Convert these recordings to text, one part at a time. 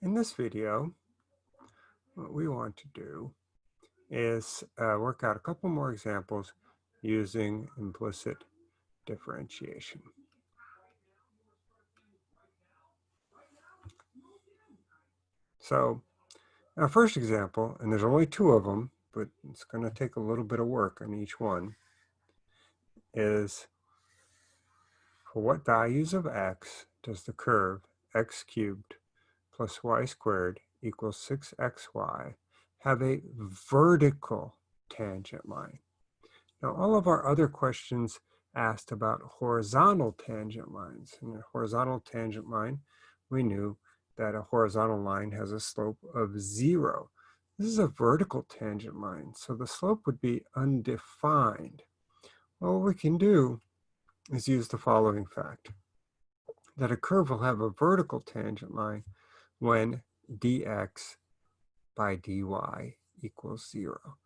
In this video, what we want to do is uh, work out a couple more examples using implicit differentiation. So our first example, and there's only two of them, but it's going to take a little bit of work on each one, is for what values of x does the curve x cubed plus y squared equals 6xy have a vertical tangent line. Now, all of our other questions asked about horizontal tangent lines. In a horizontal tangent line, we knew that a horizontal line has a slope of zero. This is a vertical tangent line, so the slope would be undefined. Well, what we can do is use the following fact, that a curve will have a vertical tangent line when dx by dy equals zero.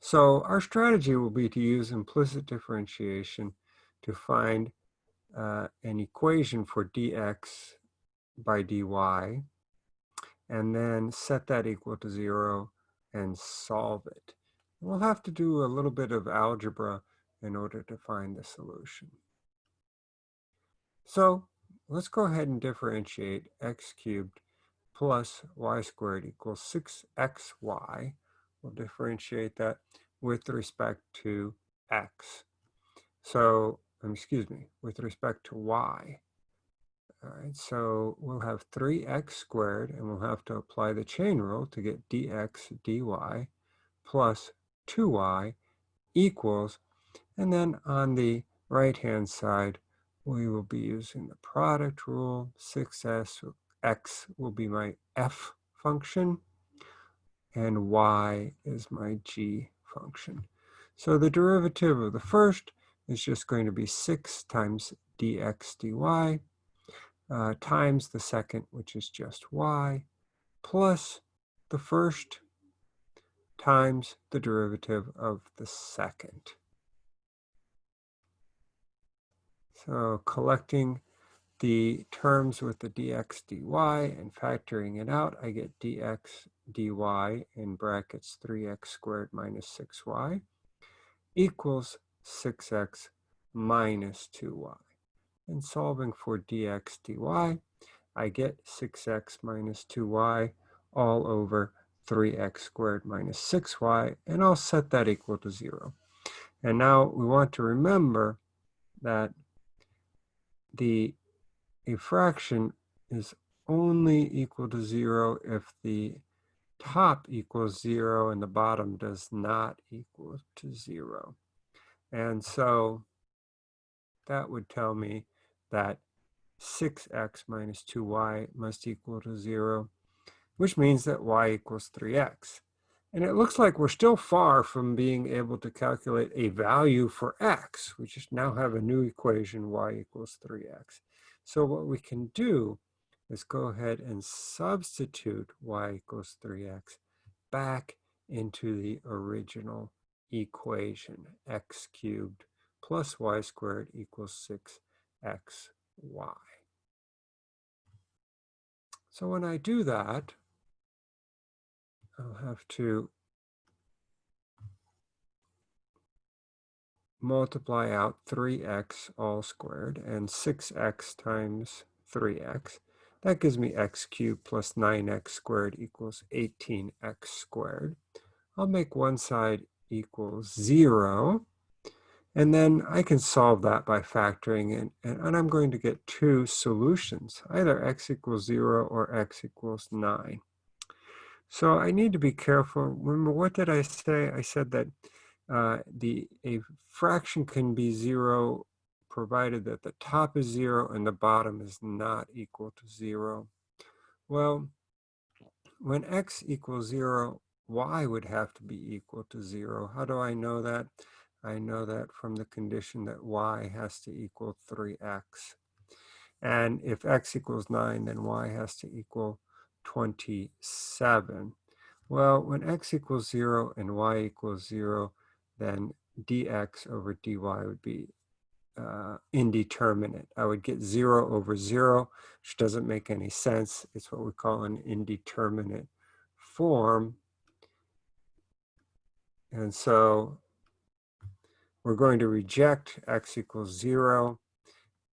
So our strategy will be to use implicit differentiation to find uh, an equation for dx by dy and then set that equal to zero and solve it. We'll have to do a little bit of algebra in order to find the solution. So let's go ahead and differentiate x cubed plus y squared equals 6xy. We'll differentiate that with respect to x. So, um, excuse me, with respect to y. All right, so we'll have 3x squared, and we'll have to apply the chain rule to get dx dy plus 2y equals, and then on the right-hand side, we will be using the product rule, 6s x will be my f function, and y is my g function. So the derivative of the first is just going to be 6 times dx dy uh, times the second, which is just y, plus the first times the derivative of the second. So collecting the terms with the dx dy and factoring it out, I get dx dy in brackets 3x squared minus 6y equals 6x minus 2y. And solving for dx dy, I get 6x minus 2y all over 3x squared minus 6y, and I'll set that equal to 0. And now we want to remember that the a fraction is only equal to zero if the top equals zero and the bottom does not equal to zero. And so that would tell me that 6x minus 2y must equal to zero, which means that y equals 3x. And it looks like we're still far from being able to calculate a value for x. We just now have a new equation, y equals 3x. So what we can do is go ahead and substitute y equals 3x back into the original equation, x cubed plus y squared equals 6xy. So when I do that, I'll have to multiply out 3x all squared and 6x times 3x. That gives me x cubed plus 9x squared equals 18x squared. I'll make one side equals 0. And then I can solve that by factoring in. And, and I'm going to get two solutions, either x equals 0 or x equals 9. So I need to be careful. Remember, what did I say? I said that uh, the a fraction can be zero provided that the top is zero and the bottom is not equal to zero. Well, when x equals zero, y would have to be equal to zero. How do I know that? I know that from the condition that y has to equal 3x. And if x equals 9, then y has to equal 27. Well, when x equals 0 and y equals 0, then dx over dy would be uh, indeterminate. I would get zero over zero, which doesn't make any sense. It's what we call an indeterminate form. And so we're going to reject x equals zero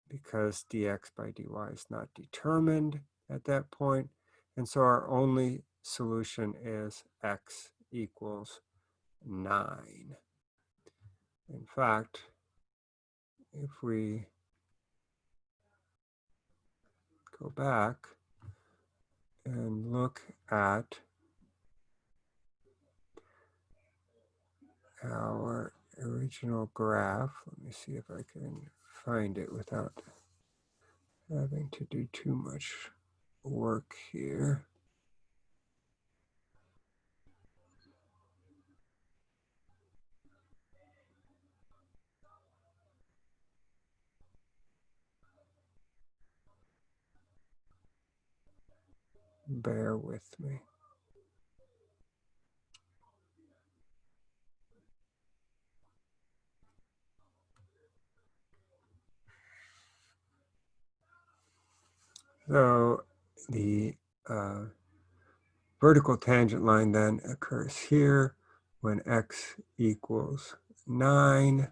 because dx by dy is not determined at that point. And so our only solution is x equals 9. In fact, if we go back and look at our original graph, let me see if I can find it without having to do too much work here. Bear with me. So the uh, vertical tangent line then occurs here when x equals 9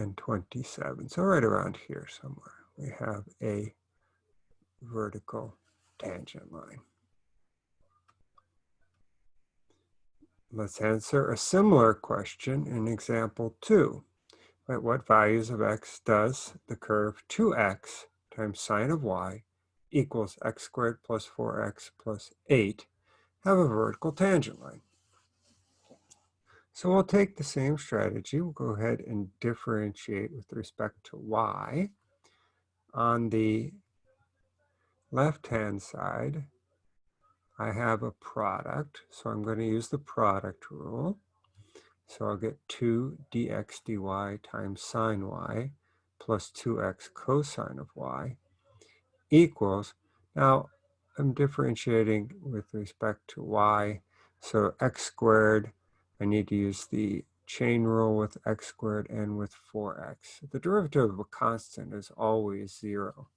and 27. So right around here somewhere, we have a vertical tangent line. Let's answer a similar question in example two. At what values of x does the curve 2x times sine of y equals x squared plus 4x plus 8 have a vertical tangent line? So we'll take the same strategy. We'll go ahead and differentiate with respect to y. On the left-hand side, I have a product. So I'm going to use the product rule. So I'll get 2 dx dy times sine y plus 2x cosine of y equals, now I'm differentiating with respect to y. So x squared I need to use the chain rule with x squared and with 4x. The derivative of a constant is always 0.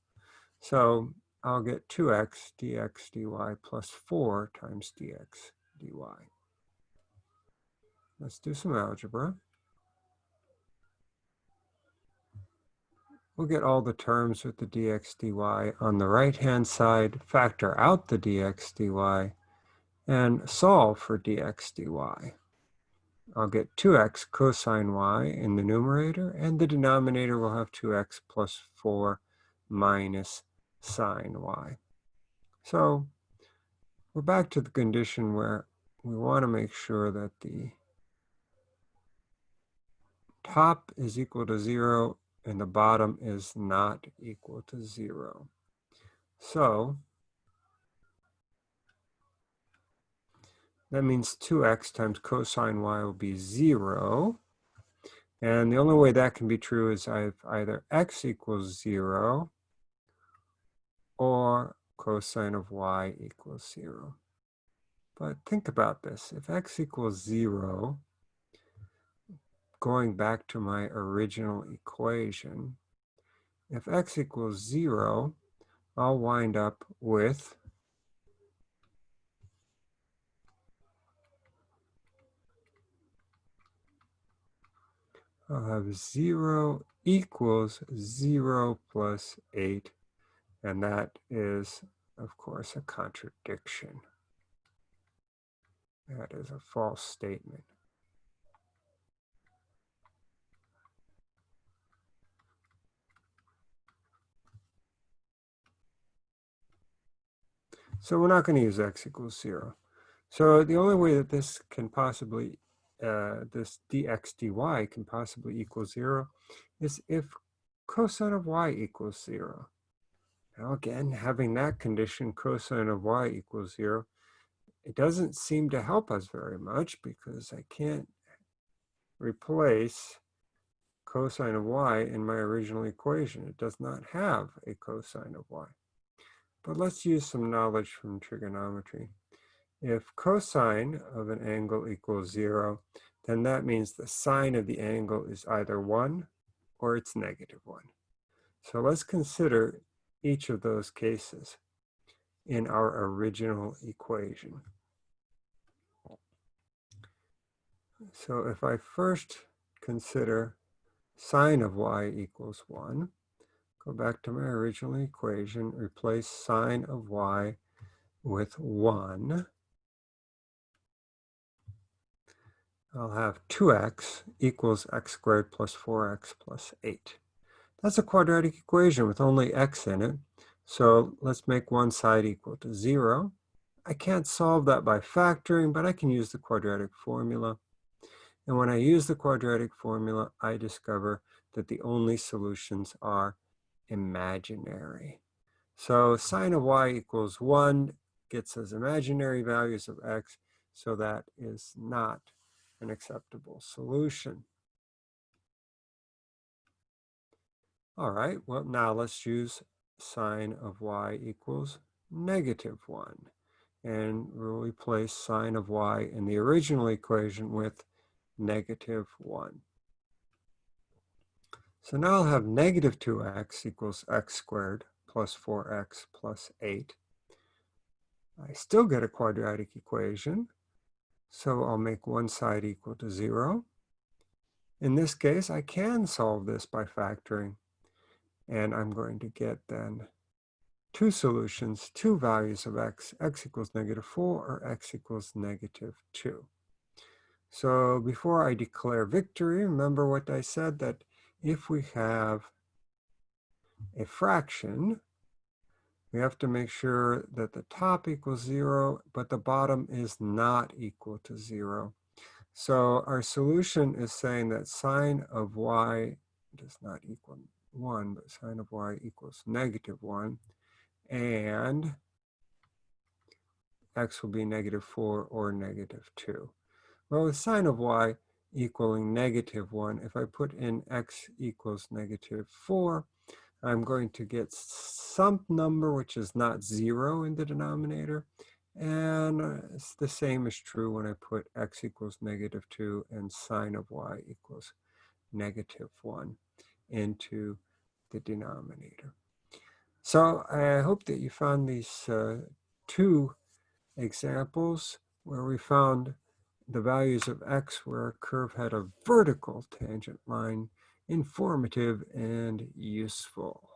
So I'll get 2x dx dy plus 4 times dx dy. Let's do some algebra. We'll get all the terms with the dx dy on the right-hand side, factor out the dx dy, and solve for dx dy. I'll get 2x cosine y in the numerator, and the denominator will have 2x plus 4 minus sine y. So we're back to the condition where we want to make sure that the top is equal to 0 and the bottom is not equal to 0. So That means 2x times cosine y will be 0. And the only way that can be true is I have either x equals 0 or cosine of y equals 0. But think about this. If x equals 0, going back to my original equation, if x equals 0, I'll wind up with I'll have 0 equals 0 plus 8. And that is, of course, a contradiction. That is a false statement. So we're not going to use x equals 0. So the only way that this can possibly uh, this dx dy can possibly equal zero is if cosine of y equals zero. Now again, having that condition, cosine of y equals zero, it doesn't seem to help us very much because I can't replace cosine of y in my original equation. It does not have a cosine of y. but let's use some knowledge from trigonometry. If cosine of an angle equals zero, then that means the sine of the angle is either one or it's negative one. So let's consider each of those cases in our original equation. So if I first consider sine of y equals 1, go back to my original equation, replace sine of y with 1. I'll have 2x equals x squared plus 4x plus 8. That's a quadratic equation with only x in it. So let's make one side equal to 0. I can't solve that by factoring, but I can use the quadratic formula. And when I use the quadratic formula, I discover that the only solutions are imaginary. So sine of y equals 1 gets us imaginary values of x, so that is not an acceptable solution. All right, well now let's use sine of y equals negative 1. And we'll replace sine of y in the original equation with negative 1. So now I'll have negative 2x equals x squared plus 4x plus 8. I still get a quadratic equation, so I'll make one side equal to 0. In this case, I can solve this by factoring, and I'm going to get then two solutions, two values of x, x equals negative 4 or x equals negative 2. So before I declare victory, remember what I said that if we have a fraction, we have to make sure that the top equals zero, but the bottom is not equal to zero. So our solution is saying that sine of y does not equal one, but sine of y equals negative one, and x will be negative four or negative two. Well, with sine of y equaling negative 1, if I put in x equals negative 4, I'm going to get some number which is not 0 in the denominator. And it's the same is true when I put x equals negative 2 and sine of y equals negative 1 into the denominator. So I hope that you found these uh, two examples where we found the values of x where a curve had a vertical tangent line informative and useful.